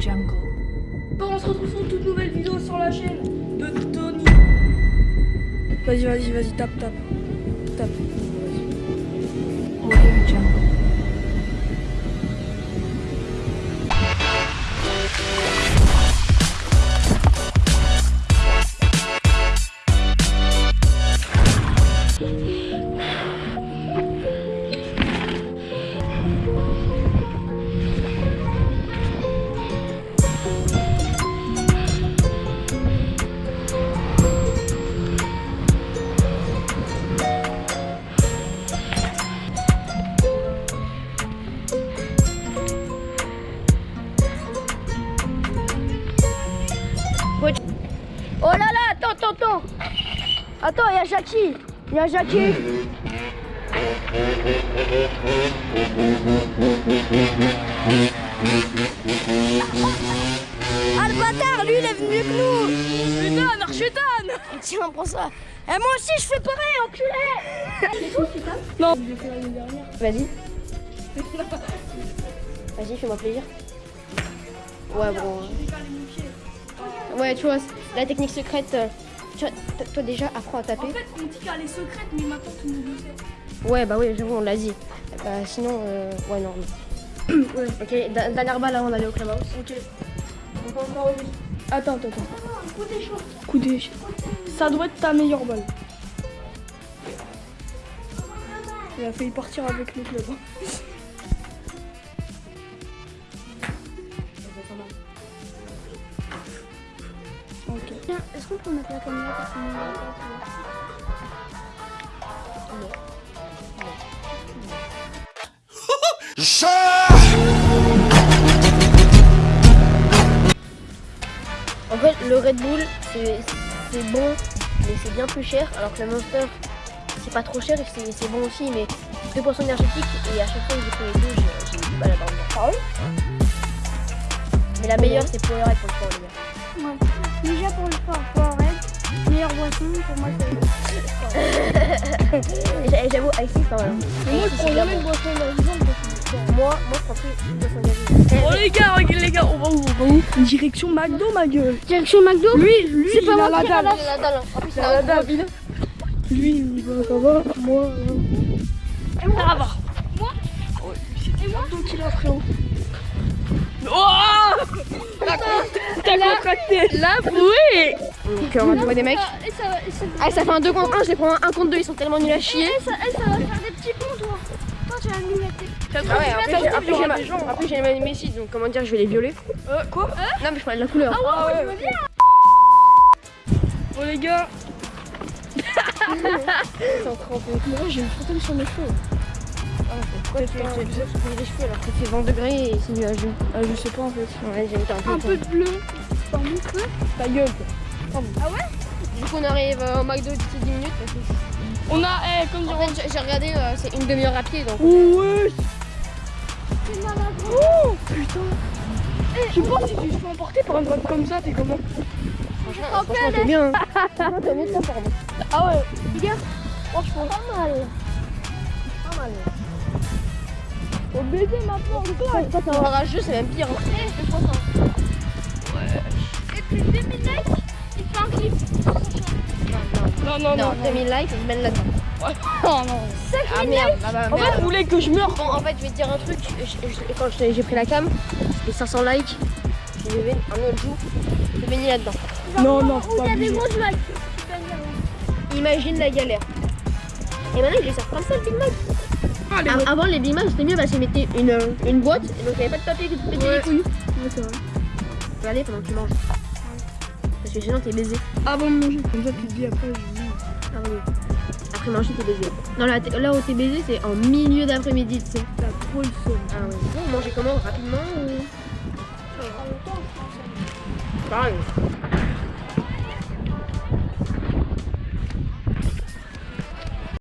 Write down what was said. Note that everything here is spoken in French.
jungle. Bon, on se retrouve sur une toute nouvelle vidéo sur la chaîne de Tony. Vas-y, vas-y, vas-y, tape, tape. Tape. Vas-y. Audio jungle. Attends, il y a Jackie. Il y a Jackie. Ah le bâtard, lui il est venu que nous. Putain, Archétane Tiens, prends ça. Et moi aussi je fais pareil, enculé. Non, je l'ai fait l'année dernière. Vas-y. Vas-y, fais-moi plaisir. Ouais, bon. Ouais, tu vois, la technique secrète. Euh, tu vois, t- toi déjà, apprends à En taper. fait, on dit qu'elle est secrète, mais maintenant tout le monde le sait. Ouais, bah oui, j'avoue, on l'a dit. Bah, sinon, euh, ouais, non. mais- Ouais. Ok, dernière balle avant d'aller au clubhouse. Ok. Donc, encore une. Attends, attends, attends. Coup d'échec. Ça doit être ta meilleure balle. Il a failli partir avec le club. Est-ce qu'on peut mettre la caméra En fait, le Red Bull, c'est bon, mais c'est bien plus cher, alors que le Monster, c'est pas trop cher et c'est bon aussi, mais 2 poissons énergétiques, et à chaque fois que j'ai pris les deux, j'ai du mal à dormir. Ah Mais la meilleure, c'est pour le sport, les gars. Ouais. Déjà pour pour moi c'est Et j'a- J'avoue, Icy, quand même. Mais moi, je prends jamais bon. de boisson. Moi, moi, je prends plus de. Oh les gars, les gars, on va où On va où Direction McDo, ma gueule. Direction McDo Lui, lui, C'est il pas a moi la qui la dalle. Il a la dalle. En plus, Il a la. Lui, il va, ça va. Moi, euh, Et moi. Moi Ouais, c'était McDo qui l'a frérot. Oh T'as contracté. Là, oui Donc, on va trouver des mecs. Ah, ça fait un 2 contre 1, je les prends un 1 contre 2, ils sont tellement nuls à chier. et ça, va faire des petits ponts, toi. Toi, tu as mis la tête. Ah ouais, après, j'ai- les Messi, donc comment dire, je vais les violer. Euh, quoi Non, mais je parlais de la couleur. Ah ouais. Bon les gars, trempés. moi j'ai une fontaine sur mes cheveux. Pourquoi tu fais des cheveux alors qu'il fait 20 degrés et c'est nuageux Ah, je sais pas en fait. Ouais, j'ai un peu. Un peu de bleu. Mon creux. Ta gueule. Du coup, on arrive euh, au McDo d'ici 10 minutes. Parce que... On a, eh, comme En fait, j'ai- j'ai regardé, euh, c'est une demi-heure à pied donc. Oh ouais. Oh putain Je pense si tu te fais emporter par une boîte comme ça, t'es comment Franchement, franchement t'es bien. hein. T'es mieux que. Ah ouais Franchement, pas mal. Pas mal. Faut baiser maintenant, le Toi, toi, t'es un rageux, c'est même pire. hein. Et Non, non, non. Non, 2000 likes, je mène là-dedans. Oh non. Ah merde, ah bah, En fait, merde. vous voulez que je meure Bon, en fait, je vais te dire un truc. Je- je- quand je- j'ai pris la cam, les 500 likes, j'ai levé un autre jour, je baigné là-dedans. Non, non, pas likes. Imagine la galère. Et maintenant, je les sers comme ça, le Big Mac. Ah, les Avant, les Big Mac, c'était mieux parce qu'ils mettaient une, euh, une boîte, et donc il n'y avait pas de papier qui te pétait Ouais. les couilles. Ouais, c'est vrai. Regardez pendant que tu manges. Parce que sinon, t'es baisé. Avant de manger, comme ça tu te dis après, je Ah oui. Après manger, t'es baisé. Non, là, là où t'es baisé, c'est en milieu d'après-midi, tu sais. T'as trop le seum. Ah ouais. Bon, manger comment Rapidement ou... Pareil.